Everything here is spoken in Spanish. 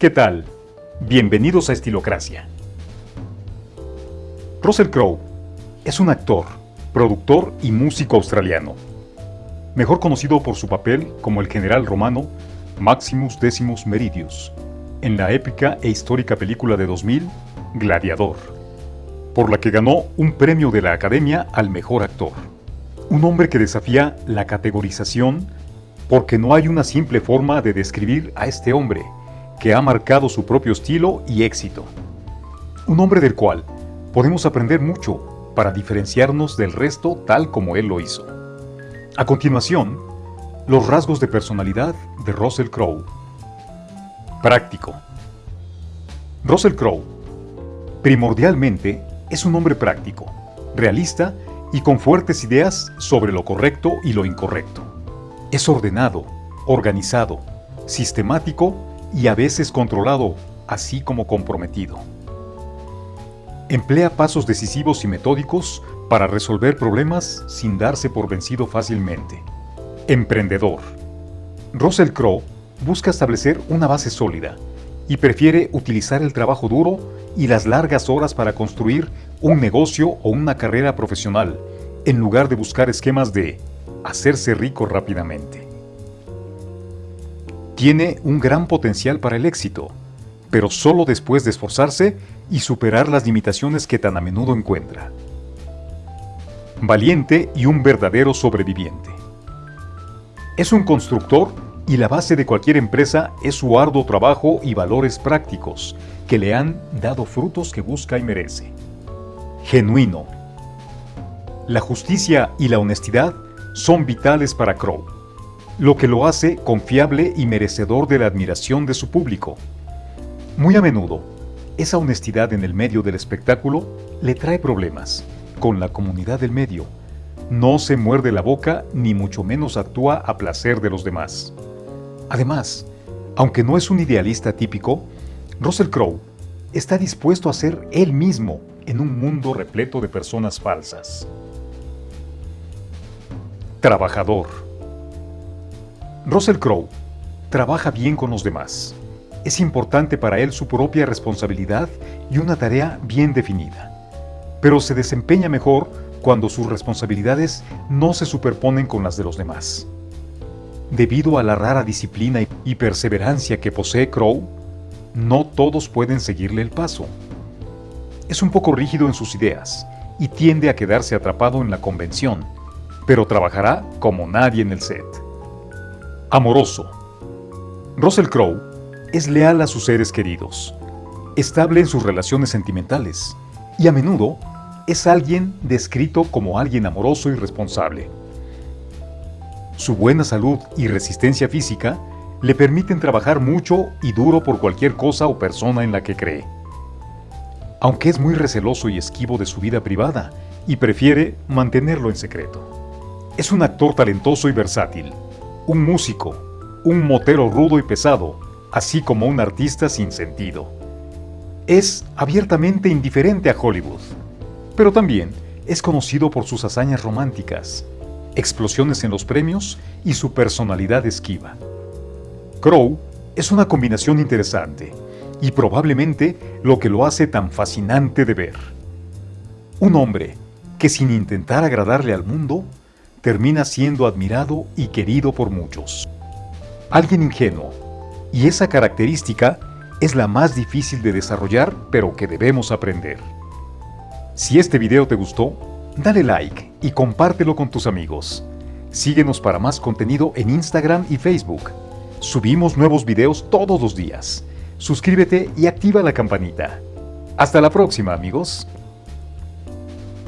¿Qué tal? Bienvenidos a Estilocracia. Russell Crowe es un actor, productor y músico australiano, mejor conocido por su papel como el general romano Maximus Decimus Meridius en la épica e histórica película de 2000 Gladiador, por la que ganó un premio de la Academia al Mejor Actor. Un hombre que desafía la categorización porque no hay una simple forma de describir a este hombre, que ha marcado su propio estilo y éxito. Un hombre del cual podemos aprender mucho para diferenciarnos del resto tal como él lo hizo. A continuación, los rasgos de personalidad de Russell Crowe. Práctico. Russell Crowe, primordialmente, es un hombre práctico, realista y con fuertes ideas sobre lo correcto y lo incorrecto. Es ordenado, organizado, sistemático y a veces controlado, así como comprometido. Emplea pasos decisivos y metódicos para resolver problemas sin darse por vencido fácilmente. Emprendedor. Russell Crowe busca establecer una base sólida y prefiere utilizar el trabajo duro y las largas horas para construir un negocio o una carrera profesional, en lugar de buscar esquemas de hacerse rico rápidamente. Tiene un gran potencial para el éxito, pero solo después de esforzarse y superar las limitaciones que tan a menudo encuentra. Valiente y un verdadero sobreviviente. Es un constructor y la base de cualquier empresa es su arduo trabajo y valores prácticos que le han dado frutos que busca y merece. Genuino. La justicia y la honestidad son vitales para Crow, lo que lo hace confiable y merecedor de la admiración de su público. Muy a menudo, esa honestidad en el medio del espectáculo le trae problemas con la comunidad del medio. No se muerde la boca ni mucho menos actúa a placer de los demás. Además, aunque no es un idealista típico, Russell Crowe está dispuesto a ser él mismo en un mundo repleto de personas falsas. Trabajador. Russell Crowe trabaja bien con los demás es importante para él su propia responsabilidad y una tarea bien definida. Pero se desempeña mejor cuando sus responsabilidades no se superponen con las de los demás. Debido a la rara disciplina y perseverancia que posee Crow, no todos pueden seguirle el paso. Es un poco rígido en sus ideas y tiende a quedarse atrapado en la convención, pero trabajará como nadie en el set. Amoroso. Russell Crowe es leal a sus seres queridos, estable en sus relaciones sentimentales y a menudo es alguien descrito como alguien amoroso y responsable. Su buena salud y resistencia física le permiten trabajar mucho y duro por cualquier cosa o persona en la que cree. Aunque es muy receloso y esquivo de su vida privada y prefiere mantenerlo en secreto. Es un actor talentoso y versátil, un músico, un motero rudo y pesado, así como un artista sin sentido. Es abiertamente indiferente a Hollywood, pero también es conocido por sus hazañas románticas, explosiones en los premios y su personalidad esquiva. Crow es una combinación interesante y probablemente lo que lo hace tan fascinante de ver. Un hombre que sin intentar agradarle al mundo, termina siendo admirado y querido por muchos. Alguien ingenuo, y esa característica es la más difícil de desarrollar, pero que debemos aprender. Si este video te gustó, dale like y compártelo con tus amigos. Síguenos para más contenido en Instagram y Facebook. Subimos nuevos videos todos los días. Suscríbete y activa la campanita. Hasta la próxima, amigos.